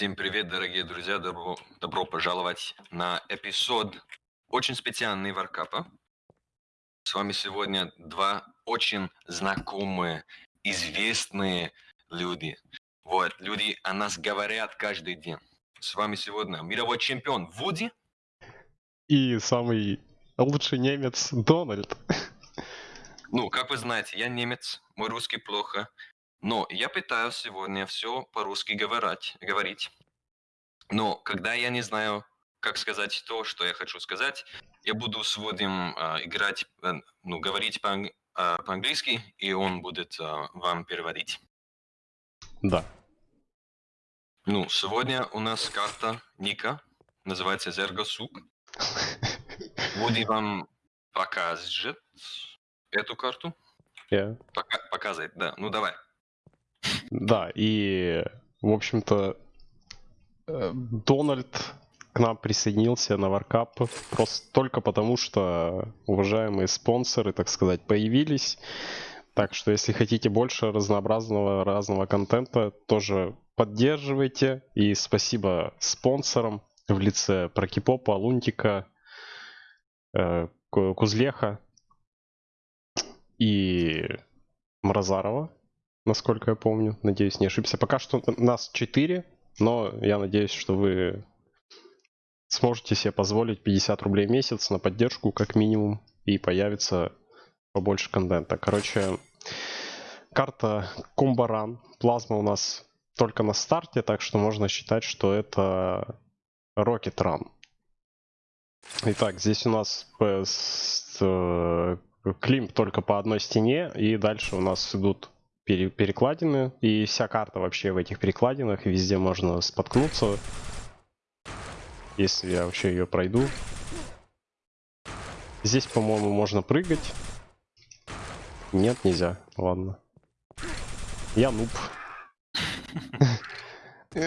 Всем привет, дорогие друзья! Добро, добро пожаловать на эпизод очень специальный Варкапа. С вами сегодня два очень знакомые, известные люди. Вот, люди о нас говорят каждый день. С вами сегодня мировой чемпион Вуди. И самый лучший немец Дональд. Ну, как вы знаете, я немец, мой русский плохо. Но я пытаюсь сегодня все по-русски говорить, говорить. Но когда я не знаю, как сказать то, что я хочу сказать, я буду с Вудем э, играть, э, ну, говорить по- э, по-английски, и он будет э, вам переводить. Да. Ну, сегодня у нас карта Ника, называется Зергосук. Вуди вам покажет эту карту. Я. Пока- показывает, да. Ну, давай. Да, и, в общем-то, э, Дональд к нам присоединился на Варкап просто только потому, что уважаемые спонсоры, так сказать, появились. Так что, если хотите больше разнообразного разного контента, тоже поддерживайте. И спасибо спонсорам в лице Прокипопа, Лунтика, э, Ку- Кузлеха и Мразарова, насколько я помню. Надеюсь, не ошибся. Пока что нас 4, но я надеюсь, что вы сможете себе позволить 50 рублей в месяц на поддержку, как минимум, и появится побольше контента. Короче, карта Кумбаран. Плазма у нас только на старте, так что можно считать, что это Rocket Run. Итак, здесь у нас э, э, климп только по одной стене, и дальше у нас идут пере- перекладины, и вся карта вообще в этих перекладинах, везде можно споткнуться, если я вообще ее пройду. Здесь, по-моему, можно прыгать. Нет, нельзя. Ладно. Я нуб.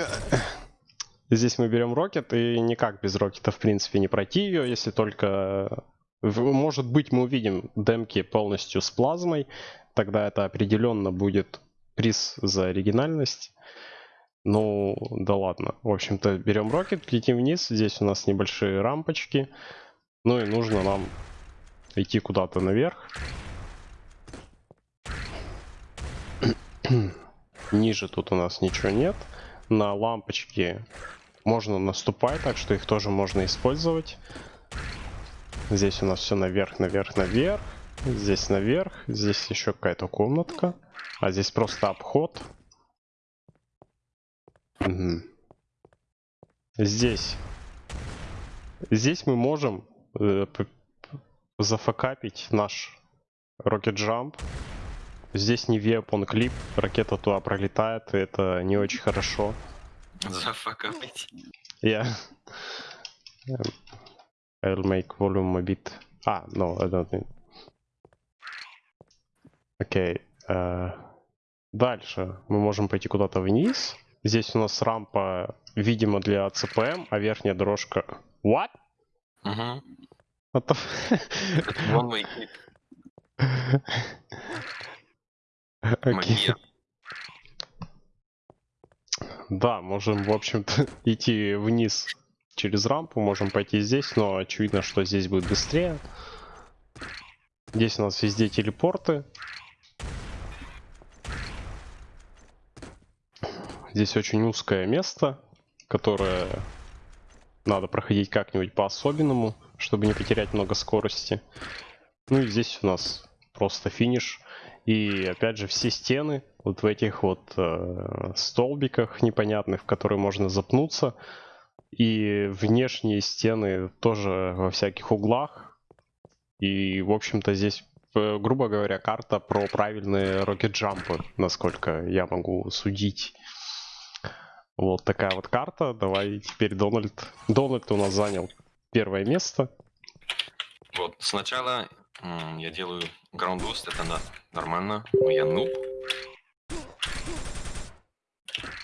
Здесь мы берем рокет, и никак без рокета, в принципе, не пройти ее, если только... Может быть, мы увидим демки полностью с плазмой, тогда это определенно будет приз за оригинальность. Ну, да ладно. В общем-то, берем рокет, летим вниз. Здесь у нас небольшие рампочки. Ну и нужно нам идти куда-то наверх. Ниже тут у нас ничего нет. На лампочки можно наступать, так что их тоже можно использовать. Здесь у нас все наверх, наверх, наверх. Здесь наверх. Здесь еще какая-то комнатка. А здесь просто обход. Мгм. Здесь. Здесь мы можем э, зафакапить наш Rocket Jump. Здесь не weapon клип, ракета туда пролетает, и это не очень хорошо. Зафакапить. Я... I'll make volume a bit... А, no, I don't need... Окей. э, Дальше мы можем пойти куда-то вниз. Здесь у нас рампа, видимо, для ЦПМ, а верхняя дорожка... What? Угу. What the One way clip. Окей. Да, можем, в общем-то, идти вниз через рампу, можем пойти здесь, но очевидно, что здесь будет быстрее. Здесь у нас везде телепорты. Здесь очень узкое место, которое надо проходить как-нибудь по-особенному, чтобы не потерять много скорости. Ну и здесь у нас просто финиш. И опять же все стены вот в этих вот э, столбиках непонятных, в которые можно запнуться. И внешние стены тоже во всяких углах. И, в общем-то, здесь, э, грубо говоря, карта про правильные рокет-джампы, насколько я могу судить. Вот такая вот карта. Давай теперь Дональд. Дональд у нас занял первое место. Вот, сначала я делаю boost, это на- нормально, но я нуб.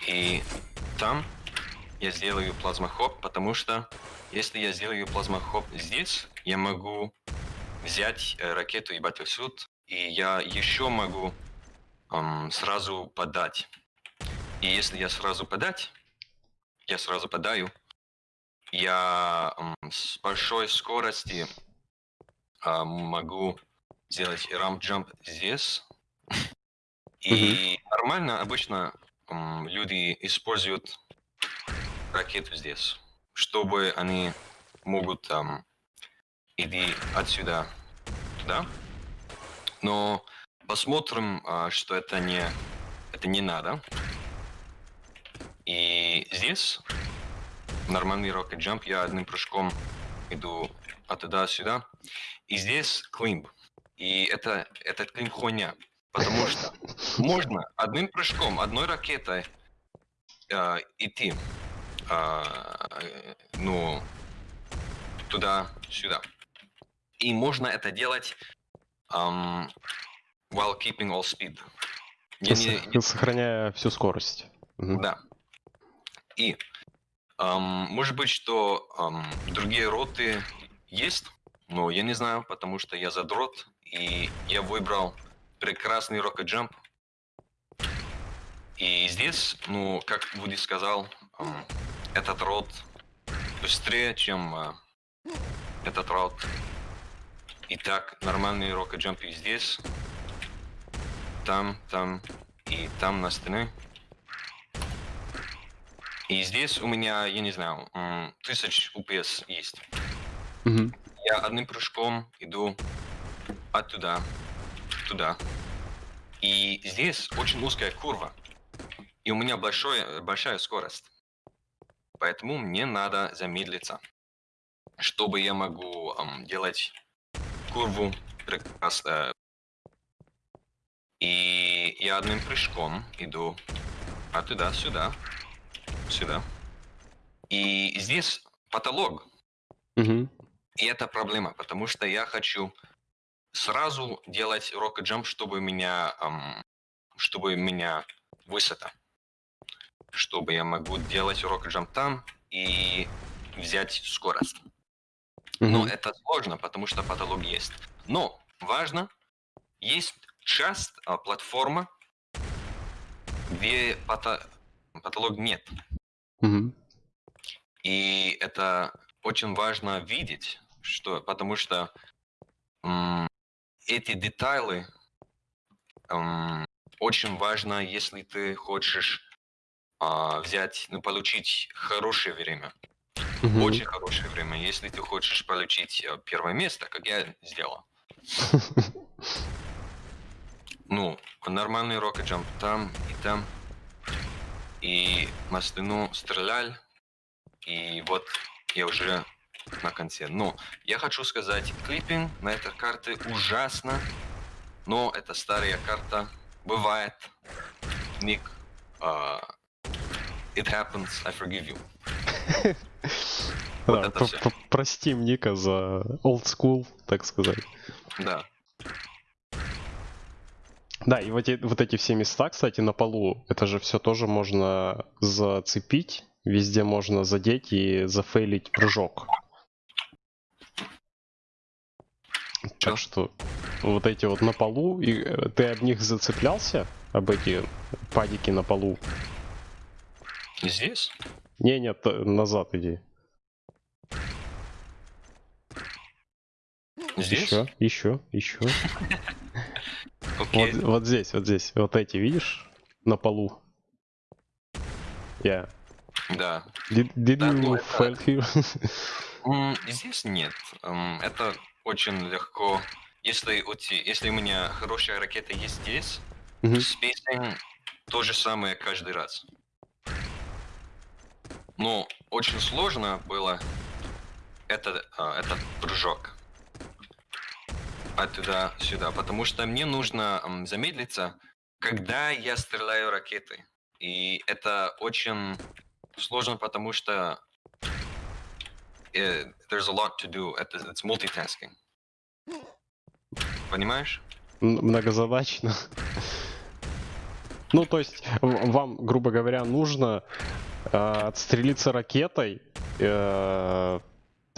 И там я сделаю плазма хоп, потому что если я сделаю плазма хоп здесь, я могу взять э, ракету и батлсут, и я еще могу ам, сразу подать. И если я сразу подать, я сразу падаю. Я с большой скорости а, могу сделать рамп джамп здесь. И нормально обычно м, люди используют ракету здесь, чтобы они могут там идти отсюда туда. Но посмотрим, а, что это не это не надо. И здесь нормальный rocket jump, я одним прыжком иду оттуда сюда. И здесь климб. И это, этот климб хуйня. Потому что можно одним прыжком, одной ракетой э, идти, э, ну, туда-сюда. И можно это делать um, while keeping all speed. Я не- не- Сохраняя всю скорость. Да. И ам, может быть, что ам, другие роты есть, но я не знаю, потому что я задрот, и я выбрал прекрасный Jump. И здесь, ну, как Вуди сказал, ам, этот рот быстрее, чем а, этот рот. Итак, нормальный Jump и здесь, там, там и там на стене. И здесь у меня, я не знаю, тысяч UPS есть. Мгм. Я одним прыжком иду оттуда, туда. И здесь очень узкая курва. И у меня большое, большая скорость. Поэтому мне надо замедлиться, чтобы я могу ам, делать курву прекрасно. И я одним прыжком иду оттуда, сюда. И здесь потолок. Мгм. И это проблема, потому что я хочу сразу делать rocket jump, чтобы меня, ам, чтобы меня высота. Чтобы я могу делать rocket jump там и взять скорость. Но Мгм. это сложно, потому что потолок есть. Но важно, есть часть, а, платформа, где пота- потолок нет. Мгм. И это очень важно видеть, что, потому что м, эти детали м, очень важно, если ты хочешь а, взять, ну, получить хорошее время. Мгм. Очень хорошее время. Если ты хочешь получить э, первое место, как я сделал. Ну, нормальный rocket jump там и там. И на стену стрелял. И вот я уже на конце. Но я хочу сказать, клиппинг на этой карте ужасно. Но это старая карта. Бывает. Ник. а, it happens, I forgive you. Вот Да, это п- всё. п- Простим Ника за old school, так сказать. Да. Да, и вот, эти- вот эти все места, кстати, на полу, это же все тоже можно зацепить, везде можно задеть и зафейлить прыжок. Так что вот эти вот на полу, и э, ты об них зацеплялся? Об эти падики на полу? Здесь? Не, нет, назад иди. Здесь? Еще, еще, еще. Окей. Вот, вот здесь, вот здесь. Вот эти, видишь? На полу. Я. Да. Did, did Да, ну you это- here? М, Здесь нет. М, Это очень легко. Если у, те- если у меня хорошая ракета есть здесь, Мгм. spacing то же самое каждый раз. Но очень сложно было это, а, этот прыжок оттуда сюда, потому что мне нужно замедлиться, когда я стреляю ракетой. И это очень сложно, потому что э, there's a lot to do. Это it's multitasking. Понимаешь? Многозадачно. Ну, то есть, вам, грубо говоря, нужно э, отстрелиться ракетой, э,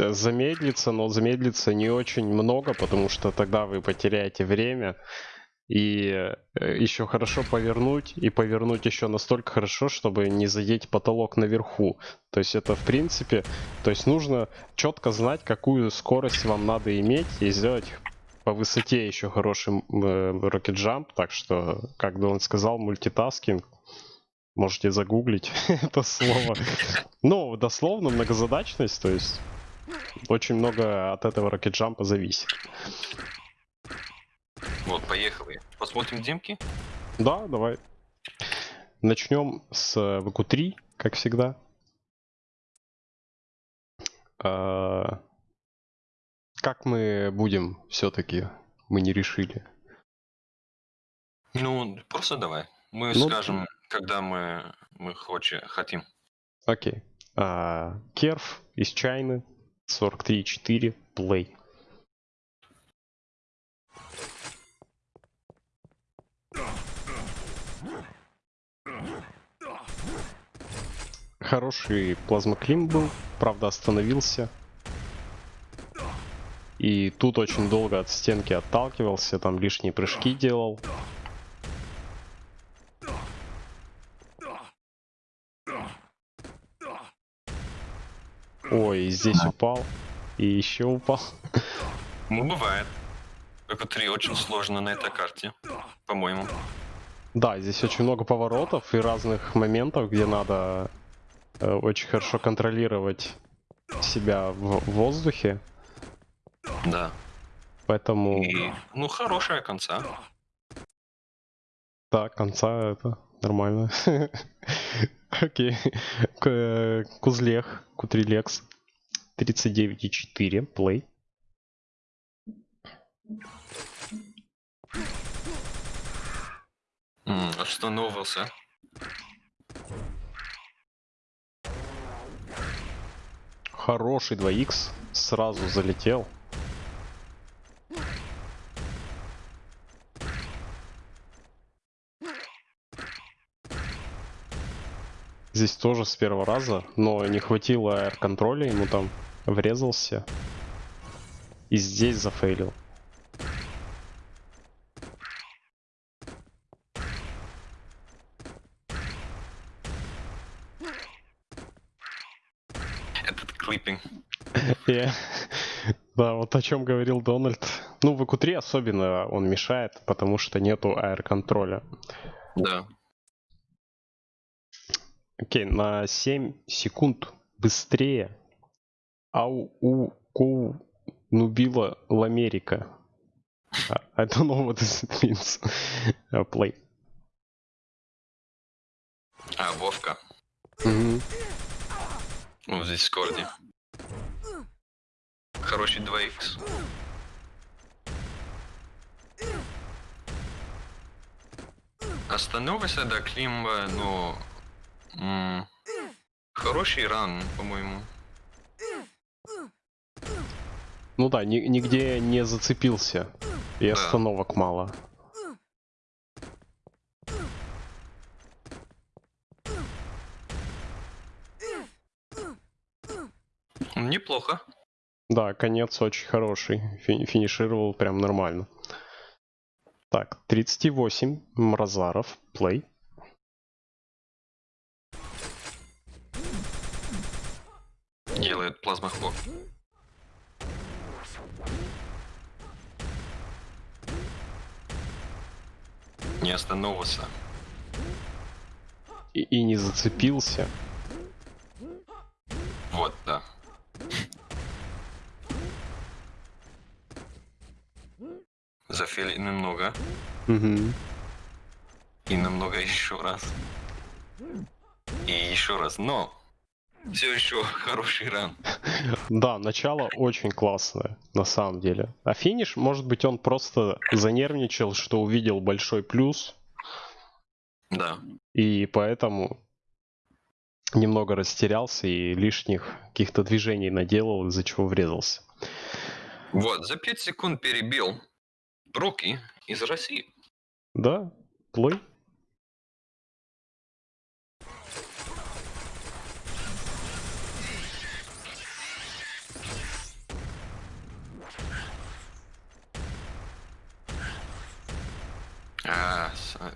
замедлиться, но замедлиться не очень много, потому что тогда вы потеряете время, И еще хорошо повернуть, и повернуть еще настолько хорошо, чтобы не задеть потолок наверху. То есть это в принципе, то есть нужно четко знать, какую скорость вам надо иметь и сделать по высоте еще хороший э, Rocket Jump. Так что, как Дон сказал, мультитаскинг. Можете загуглить это слово. Ну, дословно многозадачность, то есть очень много от этого Jump зависит. Вот, поехали. Посмотрим демки? Да, давай. Начнем с VQ3, как всегда. А, как мы будем все-таки? Мы не решили. Ну, просто давай. Мы Ну, скажем, когда мы, мы хоче, хотим. Окей. А, Керф из Чайны. 43.4. Play. Хороший плазмоклим был, правда остановился. И тут очень долго от стенки отталкивался, там лишние прыжки делал. Ой, здесь упал. И еще упал. Ну, бывает. Только три очень сложно на этой карте, по-моему. Да, здесь очень много поворотов и разных моментов, где надо э, очень хорошо контролировать себя в воздухе. Да. Поэтому, И, ну, хорошая конца. да, конца это нормально. Окей. Кузлех, Кутрилекс. 39,4, плей. М, Остановился. Хороший 2х, сразу залетел. Здесь тоже с первого раза, но не хватило контроля, ему там врезался. И здесь зафейлил. Этот клиппинг. Да, вот о чем говорил Дональд. Ну, в ЭКУ-3 особенно он мешает, потому что нету аэр-контроля. Да. Окей, на 7 секунд быстрее. Ау у ку нубила ламерика. А, I don't know what this means. Play. А, Вовка. Мгм. Ну, здесь Скорди. Хороший 2х. Остановился до Климба, но... м, хороший ран, по-моему. Ну да, ни- нигде не зацепился. И Да. остановок мало. Неплохо. Да, конец очень хороший. Фи- финишировал прям нормально. Так, 38. Мразаров. Плей. Делает плазмохлоп. Не остановился. И, и не зацепился. Вот, да. Зафели немного. Мгм. И намного еще раз. И еще раз. Но все еще хороший ран. Да, начало очень классное, на самом деле. А финиш, может быть, он просто занервничал, что увидел большой плюс, Да. и поэтому немного растерялся и лишних каких-то движений наделал, из-за чего врезался. Вот, за 5 секунд перебил Руки из России. Да, плей.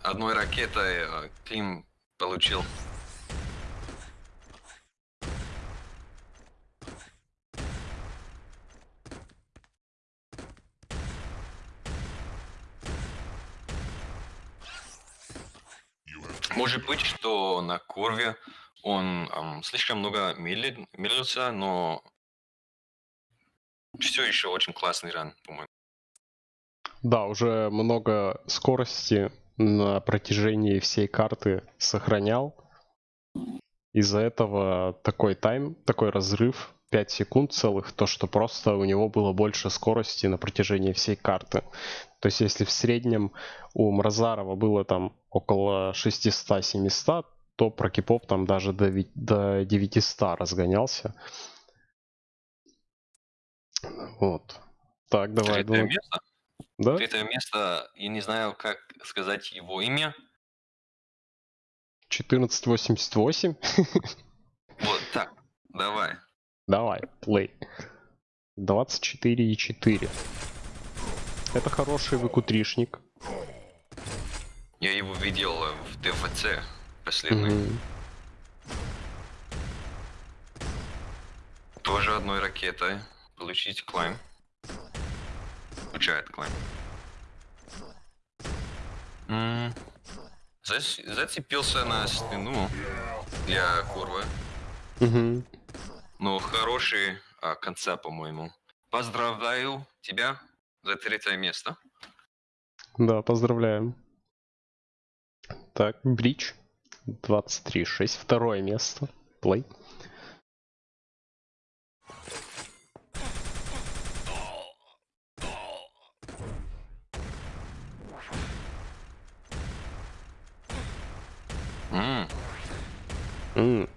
Одной ракетой э, Клим получил. Может быть, что на курве он ам, слишком много медли- медлился, но все еще очень классный ран, по-моему. Да, уже много скорости на протяжении всей карты сохранял. Из-за этого такой тайм, такой разрыв 5 секунд целых, то что просто у него было больше скорости на протяжении всей карты. То есть если в среднем у Мразарова было там около 600-700, то про кипоп там даже до, до 900 разгонялся. Вот. Так, давай. Думаю- место. Да? Третье место, я не знаю, как сказать его имя. 1488. Вот так, давай. Давай, плей. 24,4. Это хороший выкутришник. Я его видел в ДФЦ последний. Мгм. Тоже одной ракетой получить клайм. Получает клайм. М, зас- Зацепился на стену для курвы. Мгм. Но хороший а, конца, по-моему. Поздравляю тебя за третье место. Да, поздравляем. Так, Бридж. 23,6. Второе место. Play. М,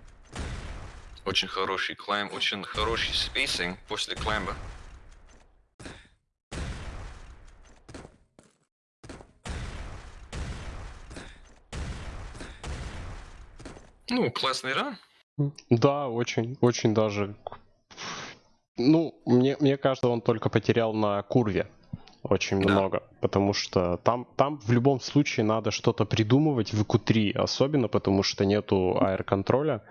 Очень хороший climb, очень хороший spacing после climb а. Ну, классный ран. Да, очень, очень даже. Ну, мне, мне кажется, он только потерял на курве очень Да. много, потому что там, там в любом случае надо что-то придумывать в q3, особенно потому что нету аэроконтроля.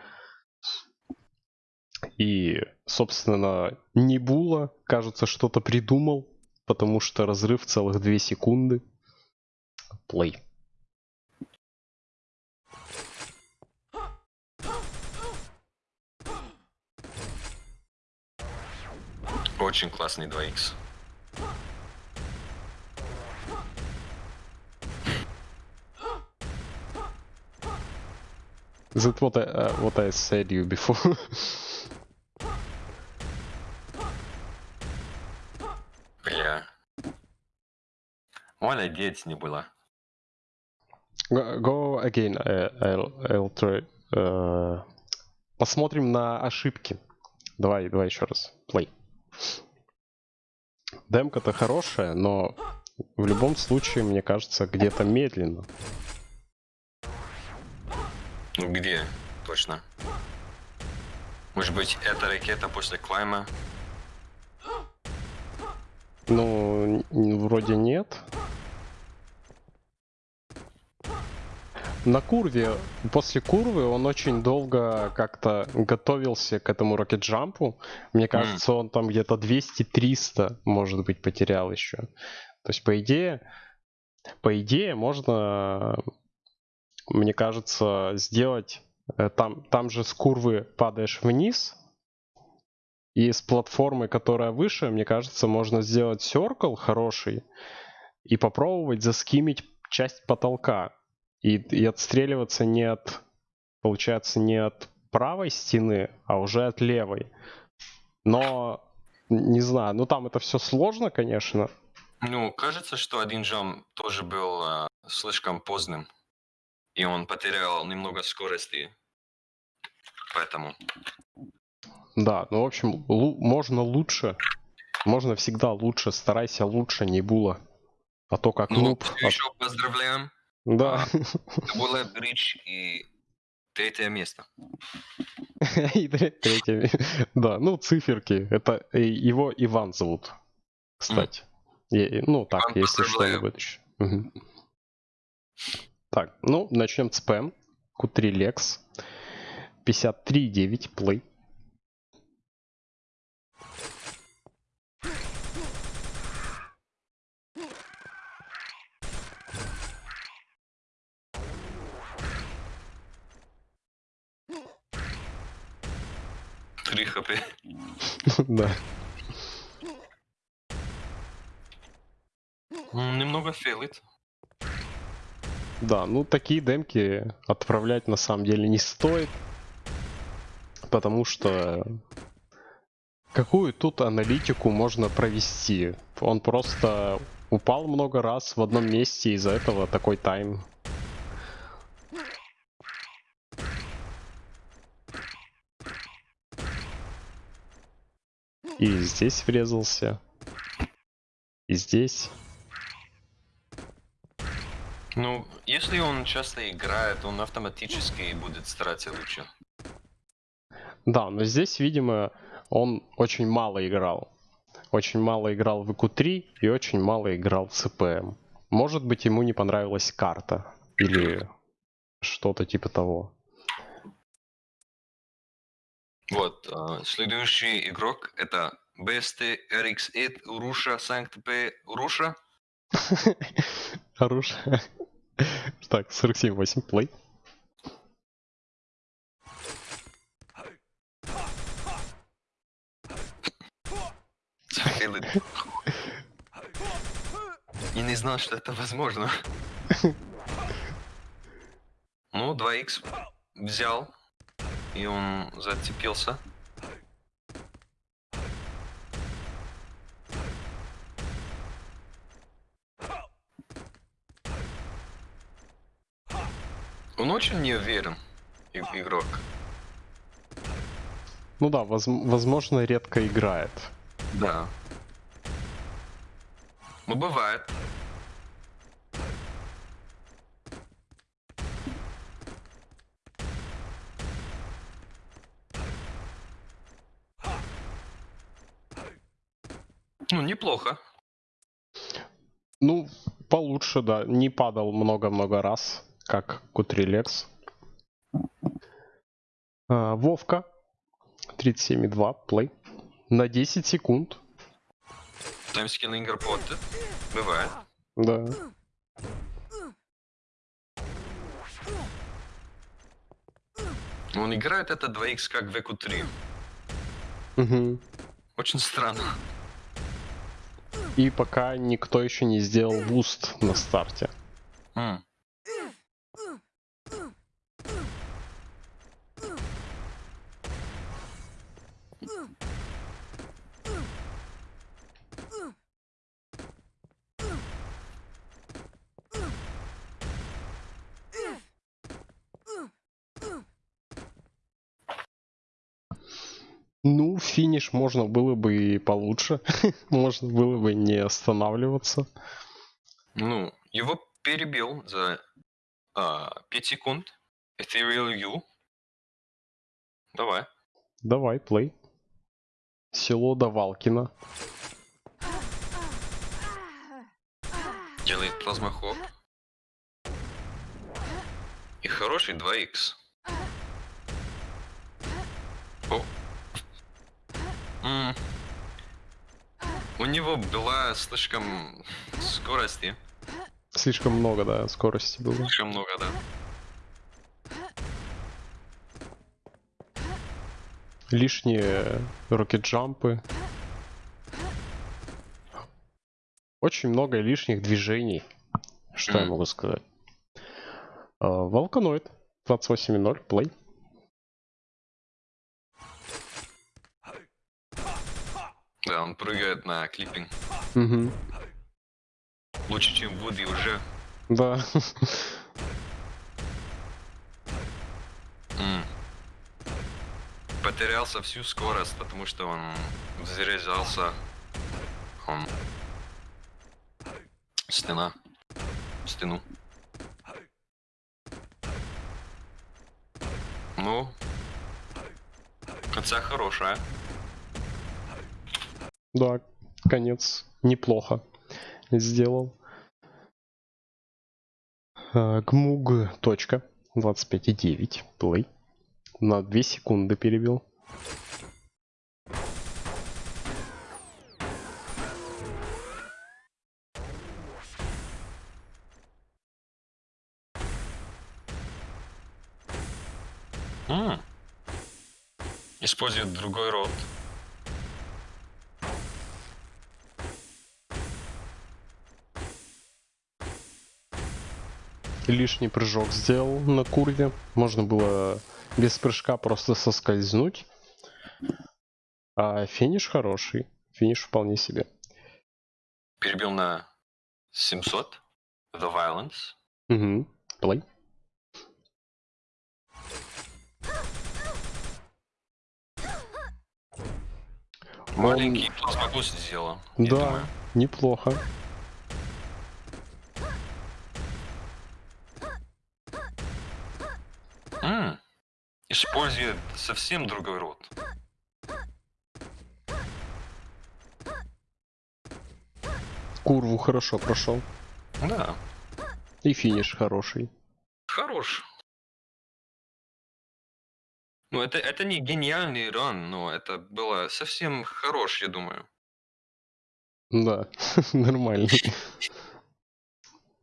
И, собственно, Небула, кажется, что-то придумал, потому что разрыв целых 2 секунды. Плей. Очень классный 2х. Is that what I, uh, what I said you before? Бля. Молодец, не было. Go, go again, э, I'll, I'll try. Э, Посмотрим на ошибки. Давай, давай еще раз. Play. Демка-то хорошая, но в любом случае, мне кажется, где-то медленно. Ну где? Точно. Может быть, это ракета после клайма? Ну, вроде нет. На курве, после курвы он очень долго как-то готовился к этому рокет-джампу. Мне кажется, он там где-то 200-300, может быть, потерял еще. То есть, по идее, по идее, можно, мне кажется, сделать... э, Там, там же с курвы падаешь вниз, и с платформы, которая выше, мне кажется, можно сделать circle хороший и попробовать заскимить часть потолка. И, и отстреливаться не от, получается, не от правой стены, а уже от левой. Но, не знаю, ну там это все сложно, конечно. Ну, кажется, что один джам тоже был а, слишком поздным. И он потерял немного скорости. Поэтому. Да, ну, в общем, можно лучше. Можно всегда лучше. Старайся лучше, не было. А то как Ну, нуб. а- еще поздравляем. Да. Это было бридж и третье место. И тре- третье. Да, ну циферки. Это его Иван зовут, кстати. И- ну так, Иван, если что, поздравляю. Так, ну, начнем с ПМ. Q3 Lex. 53.9 плей. Три хп. да. Немного фейлит. Да, ну такие демки отправлять на самом деле не стоит. Потому что какую тут аналитику можно провести? Он просто упал много раз в одном месте, из-за этого такой тайм. И здесь врезался. И здесь. Ну, если он часто играет, он автоматически будет стараться лучше. Да, но здесь, видимо, он очень мало играл. Очень мало играл в ИКУ-3 и очень мало играл в ЦПМ. Может быть, ему не понравилась карта. Или что-то типа того. Вот, а, следующий игрок это BST RX8 Уруша Санкт П Уруша. Так, 47-8 плей. И не знал, что это возможно. Ну, 2х взял, и он зацепился. Он очень не уверен, игрок. Ну да, воз- возможно, редко играет. Да. Ну, бывает. Ну, неплохо. Ну, получше, да. Не падал много-много раз, как Кутрилекс. А, Вовка. 37,2 плей. На 10 секунд. Таймскиллинг работает. Бывает. Да. Он играет это 2х как в EQ3. Мгм. Очень странно. И пока никто еще не сделал буст на старте. М. Ну, финиш можно было бы и получше. можно было бы не останавливаться. Ну, его перебил за а, 5 секунд. Ethereal U. Давай. Давай, плей. Село Давалкино. Делает плазмохоп. И хороший 2х. О. М. У него была слишком скорости. Слишком много, да, скорости было. Слишком много, да. Лишние рокет-джампы. Очень много лишних движений. Что я Мгм. могу сказать? А, Волканоид. 28.0, плей. Да, он прыгает на клиппинг. Угу. Лучше, чем Вуди уже. Да. М. Потерялся всю скорость, потому что он заряжался. Он... Стена. Стену. Ну, конца хорошая. Да, конец неплохо сделал. А, Гмуг. Точка. 25,9. Плей. На 2 секунды перебил. М. Использует другой род. Лишний прыжок сделал на курве. Можно было без прыжка просто соскользнуть. А финиш хороший. Финиш вполне себе. Перебил на 700. The Violence. Угу. Плей. Маленький плазмобуст сделал. Да, думаю. неплохо. М. Использует совсем другой род. Курву хорошо прошел. Да, И финиш хороший. хорош. Ну, это, это не гениальный ран, но это было совсем хорош, я думаю. Да, нормально.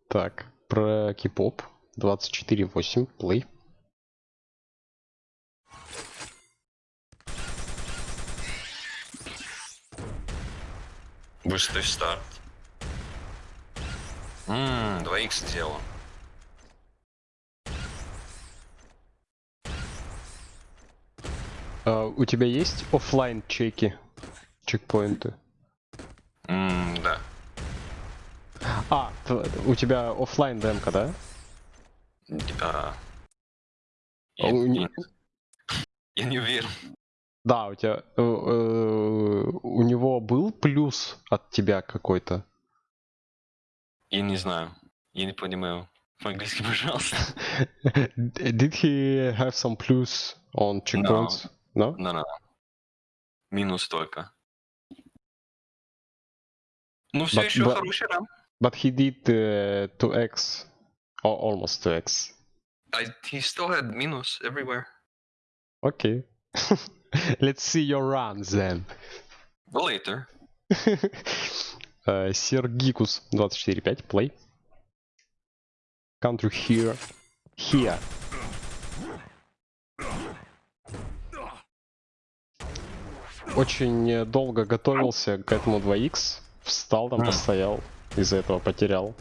Так, про кипоп. 24.8, плей. Быстрый старт. Ммм, 2х сделал. А, у тебя есть оффлайн чеки? Чекпоинты? Ммм, да. А, у тебя оффлайн демка, да? А, А я, у не- я- я не уверен. Да, у тебя... плюс от тебя какой-то? Я не знаю. Я не понимаю. По-английски, пожалуйста. Did he have some plus on checkpoints? No? No, no. Минус только. Ну, все But- еще but- хороший ран. But he did uh, 2x. Or almost 2x. I, he still had минус everywhere. Okay. Let's see your runs then. Later. Э, Сергикус 24.5, play. Country here. Here. Очень э, долго готовился к этому 2x. Встал там, М. постоял. Из-за этого потерял.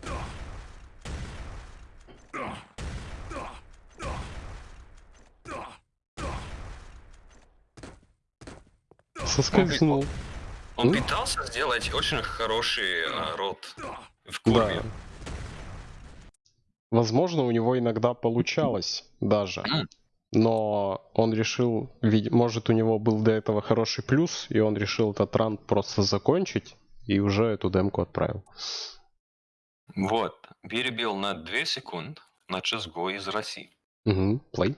Соскользнул. Он М? пытался сделать очень хороший а, рот в Да. курве. Возможно, у него иногда получалось даже. Но он решил, может, у него был до этого хороший плюс, и он решил этот ран просто закончить, и уже эту демку отправил. Вот. Перебил на 2 секунд на Чесго из России. Угу, плей.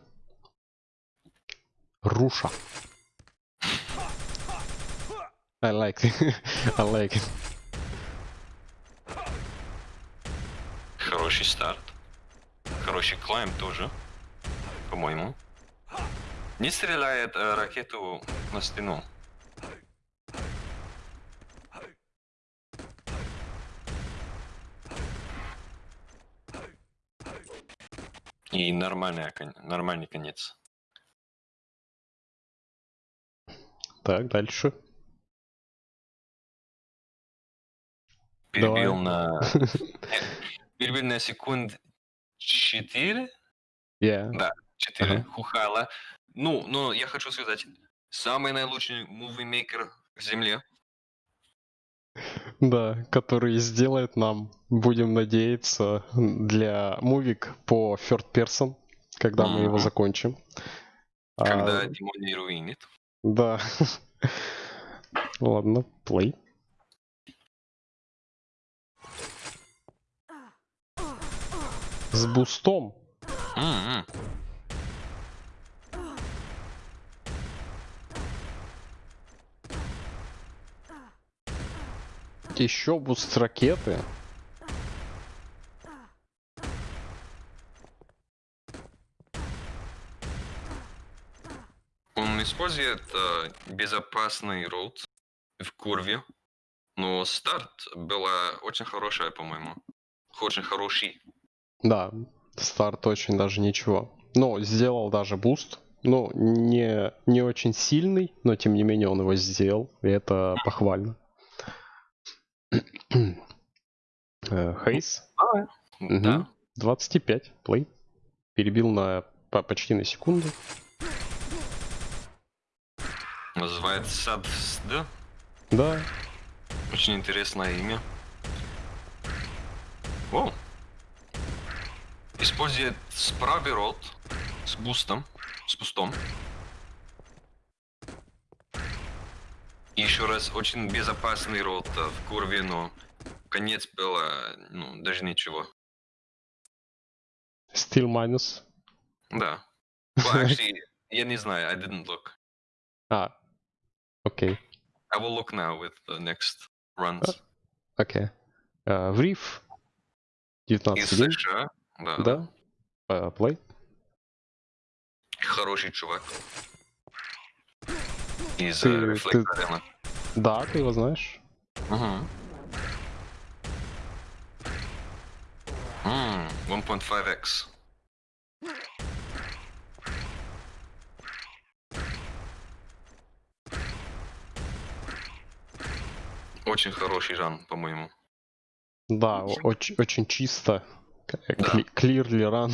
Руша. I like it. I like it. Хороший старт. Хороший клайм тоже. По-моему. Не стреляет э, ракету на стену. И нормальный, нормальный конец. Так, дальше. Перебил Давай. на... Перебил на секунд 4? Yeah. Да. 4. Ага. Хухала. Ну, но я хочу сказать, самый наилучший мувимейкер в земле. Да, который сделает нам, будем надеяться, для мувик по third person, когда мы его закончим. А, Когда Димон не руинит. Да. Ладно, плей. С бустом. Mm -hmm. Еще буст ракеты. Он использует э, безопасный route в curve, но старт была очень хорошая, по-моему. Очень хороший. Да, старт очень даже ничего. Но сделал даже буст. Ну, не, не очень сильный, но тем не менее он его сделал. И это похвально. Э, Хейс. Да. 25, play. Перебил на по- почти на секунду. Называется Сад, да? Да, Очень интересное имя. О! Использует справый рот с бустом, с бустом. И еще раз, очень безопасный рот э, в курве, но конец было, ну, даже ничего. still minus. Да. Well, actually, я не знаю, I didn't look. А, окей, I will look now with the next runs. окей. Э, В риф. Из 19 США. Да, да. Э, Плей. Хороший чувак. Из Ты- э, Reflect ты- Arena. Да, ты его знаешь. Мгм. М, 1.5x. Очень хороший ран, по-моему. Да, очень, очень чисто. Да. Clearly run.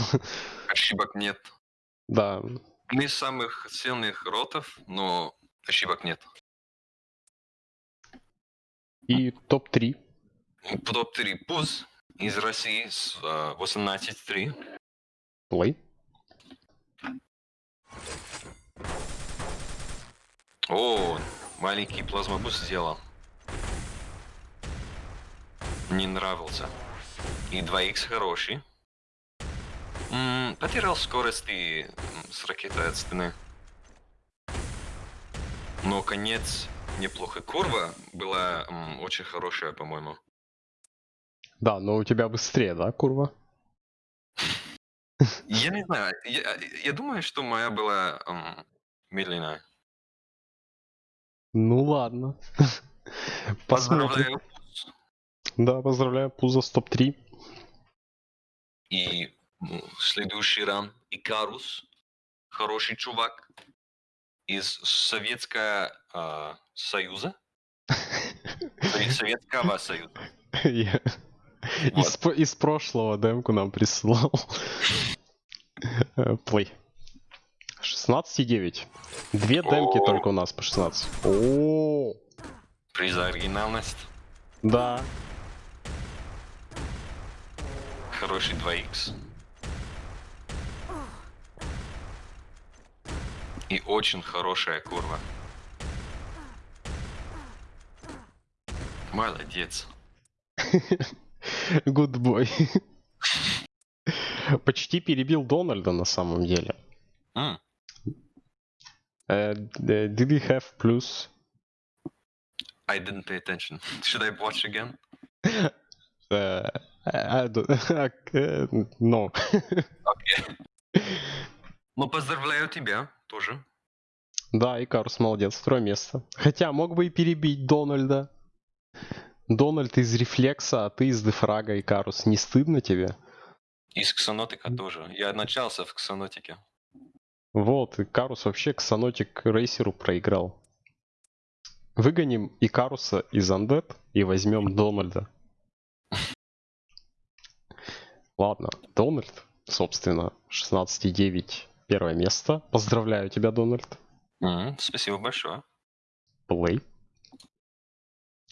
Ошибок нет. да, Не из самых сильных ротов, но ошибок нет. и топ-3. Топ-3 Пуз из России с э, 18-3. Плей. О, маленький плазмобус сделал. Не нравился. И 2х хороший. М, потерял скорость и с ракетой от стены. Но конец неплохо. Курва была м, очень хорошая, по-моему. Да, но у тебя быстрее, да, курва? Я не знаю, я, я думаю, что моя была медленная. Ну ладно. Посмотрим. Поздравляю. Да, поздравляю, Пузо с топ-3. И следующий ран Икарус, хороший чувак из Советского а, Союза. Из Советского Союза. Из, прошлого демку нам присылал. Э, Плей. 16,9. Две демки О. только у нас по 16. О, Приз за оригинальность. да. Хороший 2х. И очень хорошая курва. Молодец. Good boy. Почти перебил Дональда на самом деле. Э, д- Did he have plus? I didn't pay attention. Should I watch again? Э, I э, No. Ну, поздравляю тебя тоже. Да, Икарус молодец, второе место. Хотя мог бы и перебить Дональда. Дональд из рефлекса, а ты из дефрага, Икарус. Не стыдно тебе? Из Ксанотика тоже. Я начался в Ксанотике. Вот, Икарус вообще Ксанотик Рейсеру проиграл. Выгоним Икаруса из Undead и возьмем Дональда. Ладно, Дональд, собственно, 16,9 первое место. Поздравляю тебя, Дональд. М, Спасибо большое. Play.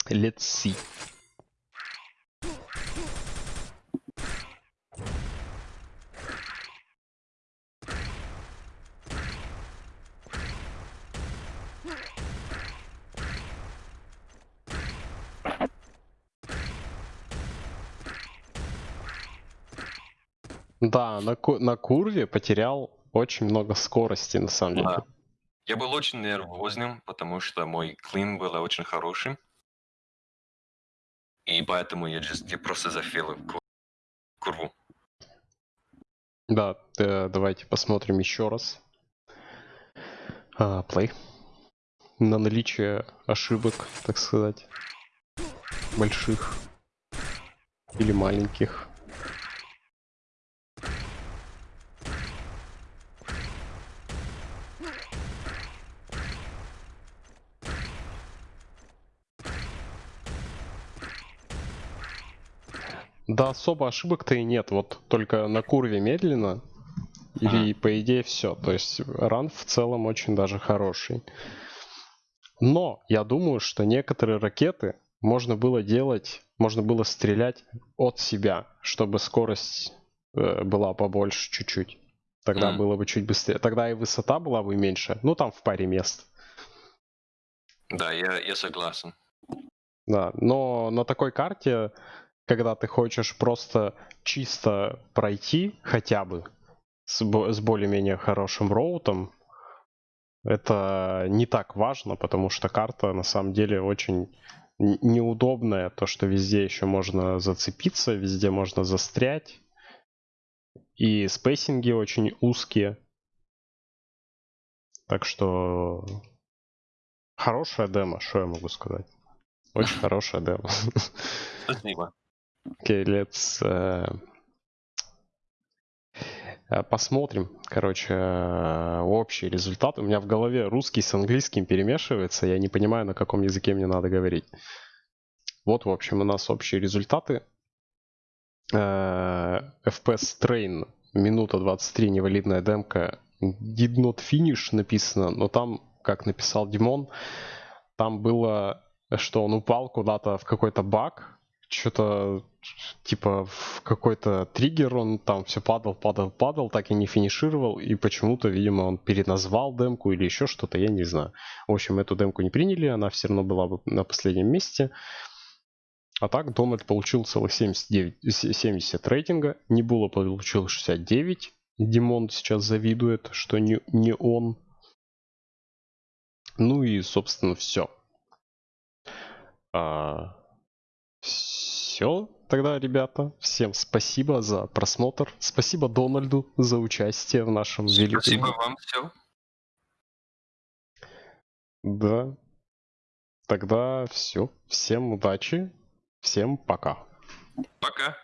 Let's see. Да, на, ку- на курве потерял очень много скорости, на самом деле. Да. Я был очень нервозным, потому что мой клин был очень хорошим. И поэтому я, just, я просто зафейлил ку- курву. Да, давайте посмотрим еще раз. А, play. на наличие ошибок, так сказать, больших или маленьких. Да, особо ошибок-то и нет. Вот только на курве медленно. И по идее все. То есть ран в целом очень даже хороший. Но я думаю, что некоторые ракеты можно было делать, можно было стрелять от себя, чтобы скорость э, была побольше чуть-чуть. Тогда Мгм. было бы чуть быстрее. Тогда и высота была бы меньше. Ну, там в паре мест. Да, я, я согласен. Да, но на такой карте, когда ты хочешь просто чисто пройти хотя бы с, с более-менее хорошим роутом, это не так важно, потому что карта на самом деле очень неудобная. То, что везде еще можно зацепиться, везде можно застрять. И спейсинги очень узкие. Так что хорошая демо, что я могу сказать? Очень хорошая демо. Спасибо. Окей, let's... э, Посмотрим, короче, э, общий результат. У меня в голове русский с английским перемешивается, я не понимаю, на каком языке мне надо говорить. Вот, в общем, у нас общие результаты. FPS Train, минута 23, невалидная демка. Did not finish написано, но там, как написал Димон, там было, что он упал куда-то в какой-то баг, что-то типа в какой-то триггер он там все падал, падал, падал, так и не финишировал, и почему-то, видимо, он переназвал демку или еще что-то, я не знаю. В общем, эту демку не приняли, она все равно была бы на последнем месте. А так Дональд получил целых 79, с- 70 рейтинга, Небула получил 69, Димон сейчас завидует, что не, не он. Ну и, собственно, все. Все тогда, ребята. Всем спасибо за просмотр. Спасибо Дональду за участие в нашем великом... Спасибо вам, все. Да. Тогда все. Всем удачи. Всем пока. Пока.